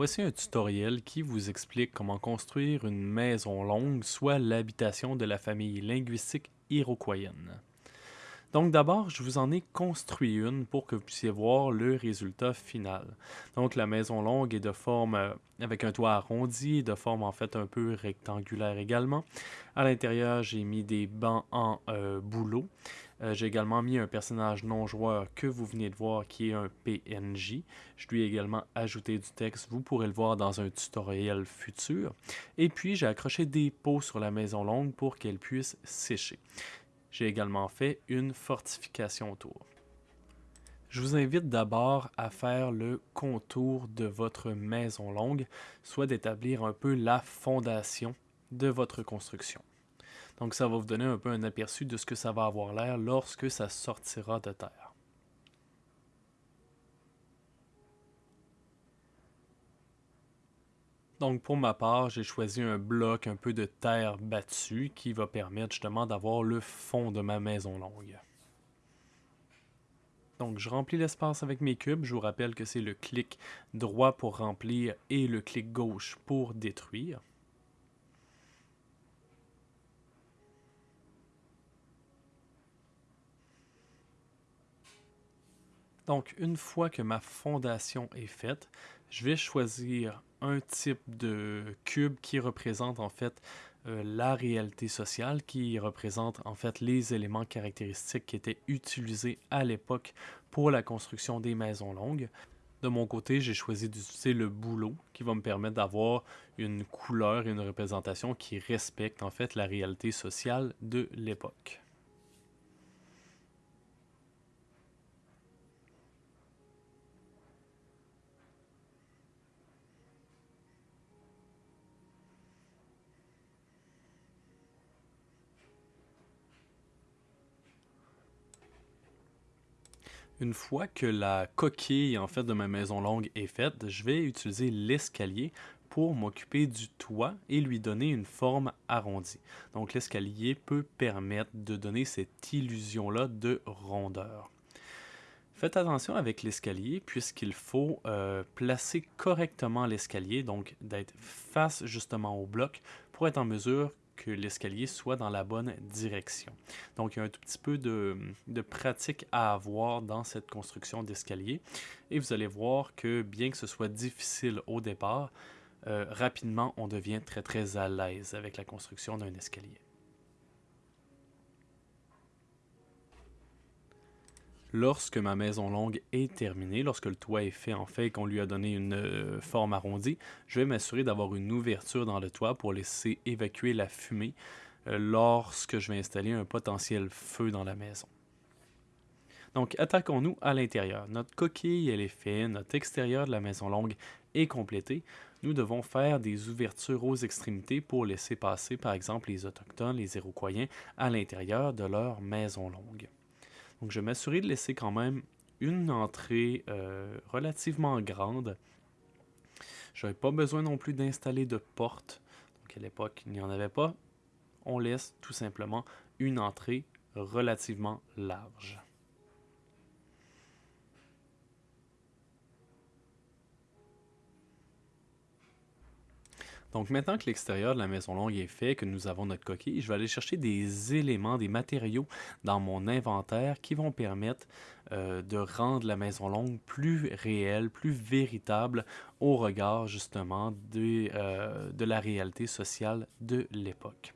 Voici un tutoriel qui vous explique comment construire une maison longue, soit l'habitation de la famille linguistique iroquoienne. Donc d'abord, je vous en ai construit une pour que vous puissiez voir le résultat final. Donc la maison longue est de forme euh, avec un toit arrondi, de forme en fait un peu rectangulaire également. À l'intérieur, j'ai mis des bancs en euh, bouleau. Euh, j'ai également mis un personnage non joueur que vous venez de voir qui est un PNJ. Je lui ai également ajouté du texte, vous pourrez le voir dans un tutoriel futur. Et puis j'ai accroché des pots sur la maison longue pour qu'elle puisse sécher. J'ai également fait une fortification autour. Je vous invite d'abord à faire le contour de votre maison longue, soit d'établir un peu la fondation de votre construction. Donc ça va vous donner un peu un aperçu de ce que ça va avoir l'air lorsque ça sortira de terre. Donc pour ma part, j'ai choisi un bloc un peu de terre battue qui va permettre justement d'avoir le fond de ma maison longue. Donc je remplis l'espace avec mes cubes. Je vous rappelle que c'est le clic droit pour remplir et le clic gauche pour détruire. Donc, une fois que ma fondation est faite, je vais choisir un type de cube qui représente en fait euh, la réalité sociale, qui représente en fait les éléments caractéristiques qui étaient utilisés à l'époque pour la construction des maisons longues. De mon côté, j'ai choisi d'utiliser le boulot qui va me permettre d'avoir une couleur et une représentation qui respecte en fait la réalité sociale de l'époque. Une fois que la coquille en fait de ma maison longue est faite, je vais utiliser l'escalier pour m'occuper du toit et lui donner une forme arrondie. Donc l'escalier peut permettre de donner cette illusion-là de rondeur. Faites attention avec l'escalier puisqu'il faut euh, placer correctement l'escalier, donc d'être face justement au bloc pour être en mesure que l'escalier soit dans la bonne direction. Donc, il y a un tout petit peu de, pratique à avoir dans cette construction d'escalier. Et vous allez voir que bien que ce soit difficile au départ, euh, rapidement, on devient très très à l'aise avec la construction d'un escalier. Lorsque ma maison longue est terminée, lorsque le toit est fait en fait et qu'on lui a donné une euh, forme arrondie, je vais m'assurer d'avoir une ouverture dans le toit pour laisser évacuer la fumée euh, lorsque je vais installer un potentiel feu dans la maison. Donc attaquons-nous à l'intérieur. Notre coquille elle est faite, notre extérieur de la maison longue est complété. Nous devons faire des ouvertures aux extrémités pour laisser passer par exemple les autochtones, les Iroquois à l'intérieur de leur maison longue. Donc, je m'assurer de laisser quand même une entrée euh, relativement grande. Je n'avais pas besoin non plus d'installer de porte. Donc, à l'époque, il n'y en avait pas. On laisse tout simplement une entrée relativement large. Donc maintenant que l'extérieur de la maison longue est fait, que nous avons notre coquille, je vais aller chercher des éléments, des matériaux dans mon inventaire qui vont permettre euh, de rendre la maison longue plus réelle, plus véritable au regard justement euh, de la réalité sociale de l'époque.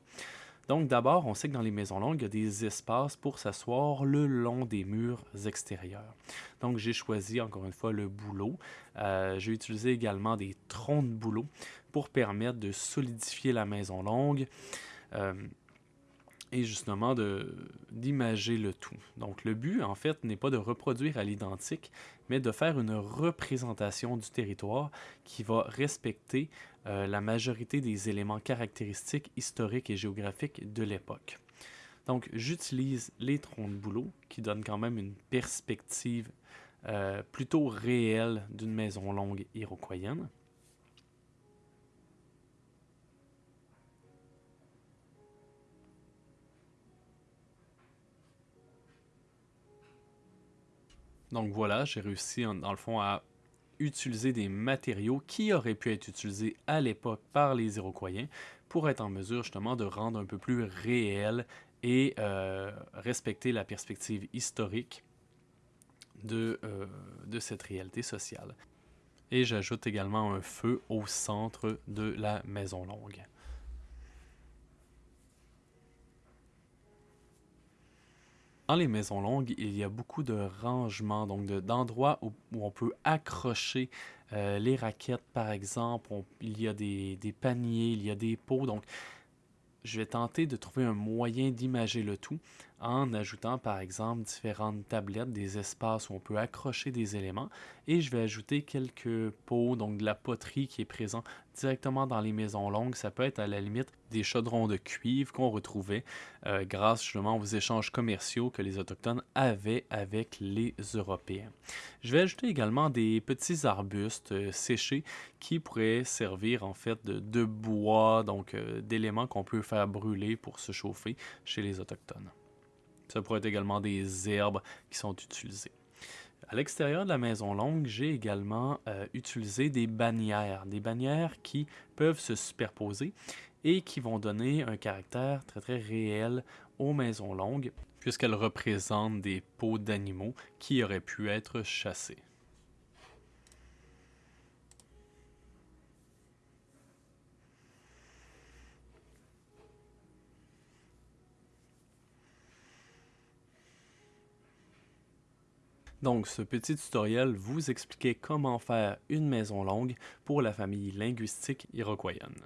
Donc d'abord, on sait que dans les maisons longues, il y a des espaces pour s'asseoir le long des murs extérieurs. Donc j'ai choisi encore une fois le bouleau. Euh, j'ai utilisé également des troncs de bouleau pour permettre de solidifier la maison longue. Euh, et justement d'imager le tout. Donc le but, en fait, n'est pas de reproduire à l'identique, mais de faire une représentation du territoire qui va respecter euh, la majorité des éléments caractéristiques historiques et géographiques de l'époque. Donc j'utilise les troncs de boulot qui donnent quand même une perspective euh, plutôt réelle d'une maison longue iroquoienne. Donc voilà, j'ai réussi dans le fond à utiliser des matériaux qui auraient pu être utilisés à l'époque par les Iroquois pour être en mesure justement de rendre un peu plus réel et euh, respecter la perspective historique euh, de cette réalité sociale. Et j'ajoute également un feu au centre de la maison longue. Dans les maisons longues, il y a beaucoup de rangements, donc d'endroits où, on peut accrocher euh, les raquettes, par exemple. il y a des, des, paniers, il y a des pots. Donc, je vais tenter de trouver un moyen d'imager le tout en ajoutant par exemple différentes tablettes, des espaces où on peut accrocher des éléments et je vais ajouter quelques pots, donc de la poterie qui est présent directement dans les maisons longues. Ça peut être à la limite des chaudrons de cuivre qu'on retrouvait euh, grâce justement aux échanges commerciaux que les Autochtones avaient avec les Européens. Je vais ajouter également des petits arbustes euh, séchés qui pourraient servir en fait de, bois, donc euh, d'éléments qu'on peut faire brûler pour se chauffer chez les Autochtones. Ça pourrait être également des herbes qui sont utilisées. À l'extérieur de la maison longue, j'ai également euh, utilisé des bannières, des bannières qui peuvent se superposer et qui vont donner un caractère très très réel aux maisons longues puisqu'elles représentent des peaux d'animaux qui auraient pu être chassés. Donc, ce petit tutoriel vous expliquait comment faire une maison longue pour la famille linguistique iroquoienne.